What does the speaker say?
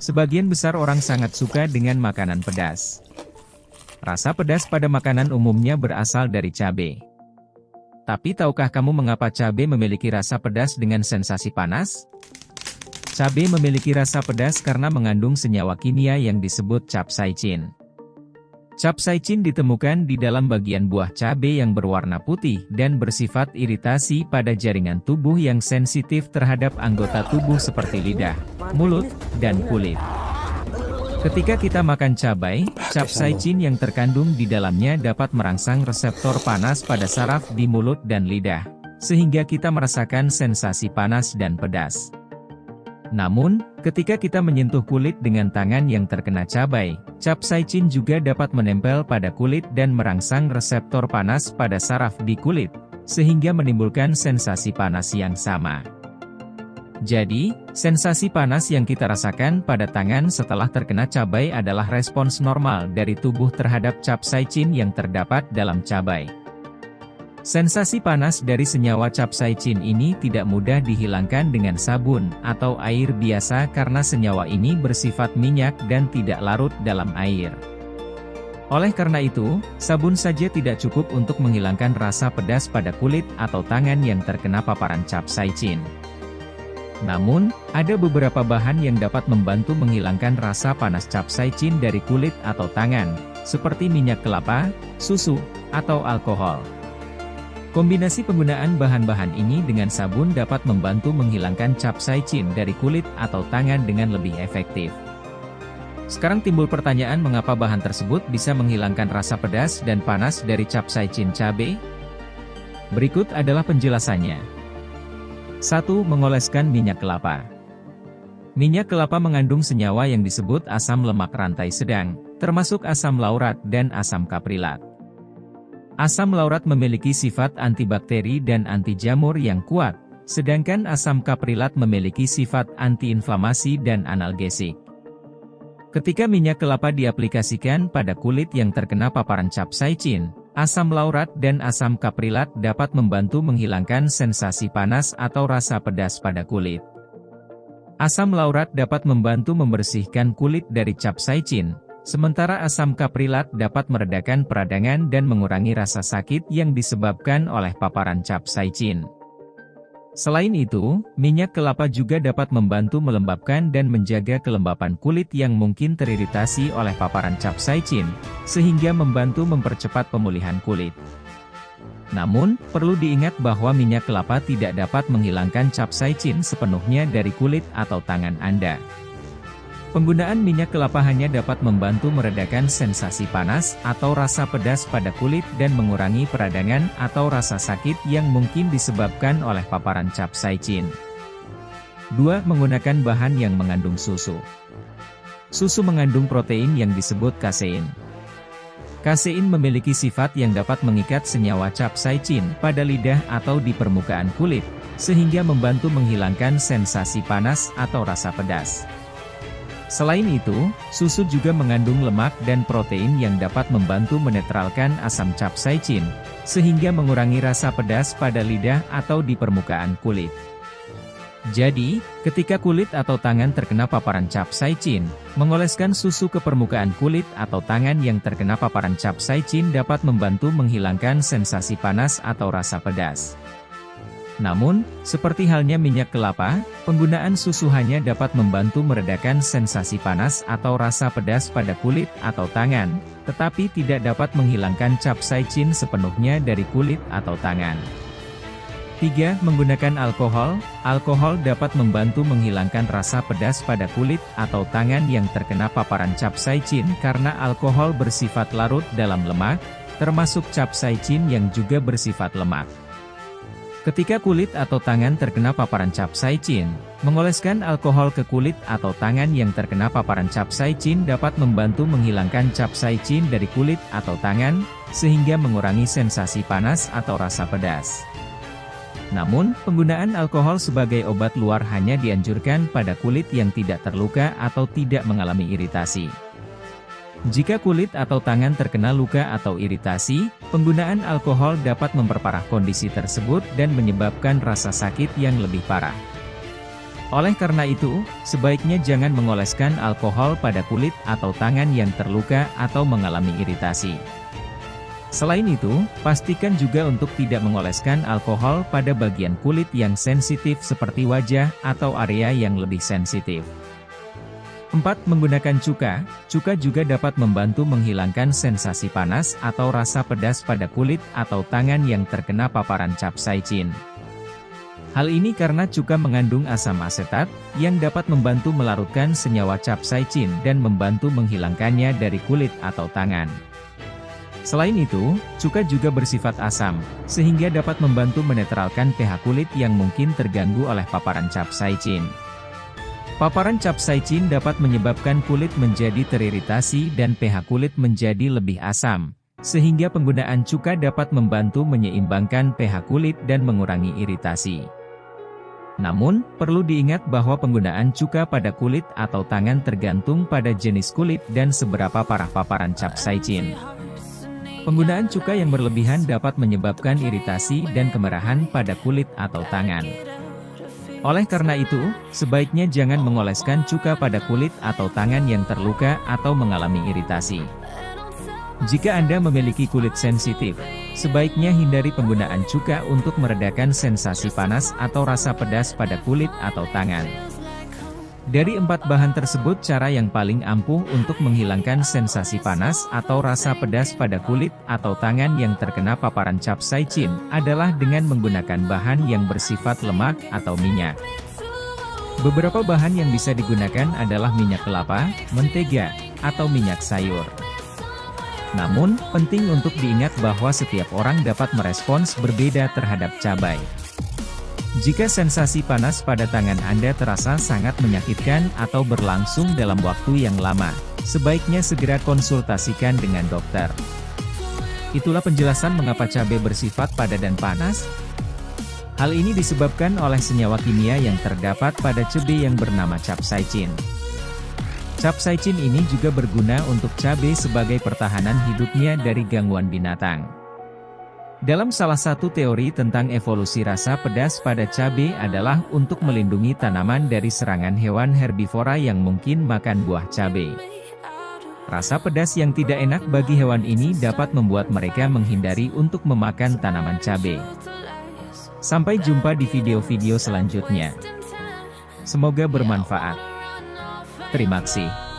Sebagian besar orang sangat suka dengan makanan pedas. Rasa pedas pada makanan umumnya berasal dari cabai. Tapi tahukah kamu mengapa cabai memiliki rasa pedas dengan sensasi panas? Cabai memiliki rasa pedas karena mengandung senyawa kimia yang disebut capsaicin. Capsaicin ditemukan di dalam bagian buah cabai yang berwarna putih dan bersifat iritasi pada jaringan tubuh yang sensitif terhadap anggota tubuh seperti lidah, mulut, dan kulit. Ketika kita makan cabai, capsaicin yang terkandung di dalamnya dapat merangsang reseptor panas pada saraf di mulut dan lidah, sehingga kita merasakan sensasi panas dan pedas. Namun, ketika kita menyentuh kulit dengan tangan yang terkena cabai, capsaicin juga dapat menempel pada kulit dan merangsang reseptor panas pada saraf di kulit, sehingga menimbulkan sensasi panas yang sama. Jadi, sensasi panas yang kita rasakan pada tangan setelah terkena cabai adalah respons normal dari tubuh terhadap capsaicin yang terdapat dalam cabai. Sensasi panas dari senyawa capsaicin ini tidak mudah dihilangkan dengan sabun atau air biasa karena senyawa ini bersifat minyak dan tidak larut dalam air. Oleh karena itu, sabun saja tidak cukup untuk menghilangkan rasa pedas pada kulit atau tangan yang terkena paparan capsaicin. Namun, ada beberapa bahan yang dapat membantu menghilangkan rasa panas capsaicin dari kulit atau tangan, seperti minyak kelapa, susu, atau alkohol. Kombinasi penggunaan bahan-bahan ini dengan sabun dapat membantu menghilangkan capsaicin dari kulit atau tangan dengan lebih efektif. Sekarang timbul pertanyaan mengapa bahan tersebut bisa menghilangkan rasa pedas dan panas dari capsaicin cabai? Berikut adalah penjelasannya. 1. Mengoleskan minyak kelapa. Minyak kelapa mengandung senyawa yang disebut asam lemak rantai sedang, termasuk asam laurat dan asam kaprilat. Asam laurat memiliki sifat antibakteri dan anti jamur yang kuat, sedangkan asam kaprilat memiliki sifat antiinflamasi dan analgesik. Ketika minyak kelapa diaplikasikan pada kulit yang terkena paparan capsaicin, asam laurat dan asam kaprilat dapat membantu menghilangkan sensasi panas atau rasa pedas pada kulit. Asam laurat dapat membantu membersihkan kulit dari capsaicin, Sementara asam kaprilat dapat meredakan peradangan dan mengurangi rasa sakit yang disebabkan oleh paparan capsaicin. Selain itu, minyak kelapa juga dapat membantu melembabkan dan menjaga kelembapan kulit yang mungkin teriritasi oleh paparan capsaicin, sehingga membantu mempercepat pemulihan kulit. Namun, perlu diingat bahwa minyak kelapa tidak dapat menghilangkan capsaicin sepenuhnya dari kulit atau tangan Anda. Penggunaan minyak kelapa hanya dapat membantu meredakan sensasi panas atau rasa pedas pada kulit dan mengurangi peradangan atau rasa sakit yang mungkin disebabkan oleh paparan capsaicin. 2. Menggunakan bahan yang mengandung susu. Susu mengandung protein yang disebut kasein. Kasein memiliki sifat yang dapat mengikat senyawa capsaicin pada lidah atau di permukaan kulit, sehingga membantu menghilangkan sensasi panas atau rasa pedas. Selain itu, susu juga mengandung lemak dan protein yang dapat membantu menetralkan asam capsaicin, sehingga mengurangi rasa pedas pada lidah atau di permukaan kulit. Jadi, ketika kulit atau tangan terkena paparan capsaicin, mengoleskan susu ke permukaan kulit atau tangan yang terkena paparan capsaicin dapat membantu menghilangkan sensasi panas atau rasa pedas. Namun, seperti halnya minyak kelapa, penggunaan susu hanya dapat membantu meredakan sensasi panas atau rasa pedas pada kulit atau tangan, tetapi tidak dapat menghilangkan capsaicin sepenuhnya dari kulit atau tangan. 3. Menggunakan alkohol, alkohol dapat membantu menghilangkan rasa pedas pada kulit atau tangan yang terkena paparan capsaicin karena alkohol bersifat larut dalam lemak, termasuk capsaicin yang juga bersifat lemak. Ketika kulit atau tangan terkena paparan capsaicin, mengoleskan alkohol ke kulit atau tangan yang terkena paparan capsaicin dapat membantu menghilangkan capsaicin dari kulit atau tangan, sehingga mengurangi sensasi panas atau rasa pedas. Namun, penggunaan alkohol sebagai obat luar hanya dianjurkan pada kulit yang tidak terluka atau tidak mengalami iritasi. Jika kulit atau tangan terkena luka atau iritasi, penggunaan alkohol dapat memperparah kondisi tersebut dan menyebabkan rasa sakit yang lebih parah. Oleh karena itu, sebaiknya jangan mengoleskan alkohol pada kulit atau tangan yang terluka atau mengalami iritasi. Selain itu, pastikan juga untuk tidak mengoleskan alkohol pada bagian kulit yang sensitif seperti wajah atau area yang lebih sensitif. 4. Menggunakan cuka. Cuka juga dapat membantu menghilangkan sensasi panas atau rasa pedas pada kulit atau tangan yang terkena paparan capsaicin. Hal ini karena cuka mengandung asam asetat, yang dapat membantu melarutkan senyawa capsaicin dan membantu menghilangkannya dari kulit atau tangan. Selain itu, cuka juga bersifat asam, sehingga dapat membantu menetralkan pH kulit yang mungkin terganggu oleh paparan capsaicin. Paparan capsaicin dapat menyebabkan kulit menjadi teriritasi dan pH kulit menjadi lebih asam, sehingga penggunaan cuka dapat membantu menyeimbangkan pH kulit dan mengurangi iritasi. Namun, perlu diingat bahwa penggunaan cuka pada kulit atau tangan tergantung pada jenis kulit dan seberapa parah paparan capsaicin. Penggunaan cuka yang berlebihan dapat menyebabkan iritasi dan kemerahan pada kulit atau tangan. Oleh karena itu, sebaiknya jangan mengoleskan cuka pada kulit atau tangan yang terluka atau mengalami iritasi. Jika Anda memiliki kulit sensitif, sebaiknya hindari penggunaan cuka untuk meredakan sensasi panas atau rasa pedas pada kulit atau tangan. Dari empat bahan tersebut cara yang paling ampuh untuk menghilangkan sensasi panas atau rasa pedas pada kulit atau tangan yang terkena paparan capsaicin adalah dengan menggunakan bahan yang bersifat lemak atau minyak. Beberapa bahan yang bisa digunakan adalah minyak kelapa, mentega, atau minyak sayur. Namun, penting untuk diingat bahwa setiap orang dapat merespons berbeda terhadap cabai. Jika sensasi panas pada tangan Anda terasa sangat menyakitkan atau berlangsung dalam waktu yang lama, sebaiknya segera konsultasikan dengan dokter. Itulah penjelasan mengapa cabai bersifat pada dan panas. Hal ini disebabkan oleh senyawa kimia yang terdapat pada cabai yang bernama capsaicin. Capsaicin ini juga berguna untuk cabai sebagai pertahanan hidupnya dari gangguan binatang. Dalam salah satu teori tentang evolusi rasa pedas pada cabai adalah untuk melindungi tanaman dari serangan hewan herbivora yang mungkin makan buah cabai. Rasa pedas yang tidak enak bagi hewan ini dapat membuat mereka menghindari untuk memakan tanaman cabai. Sampai jumpa di video-video selanjutnya. Semoga bermanfaat. Terima kasih.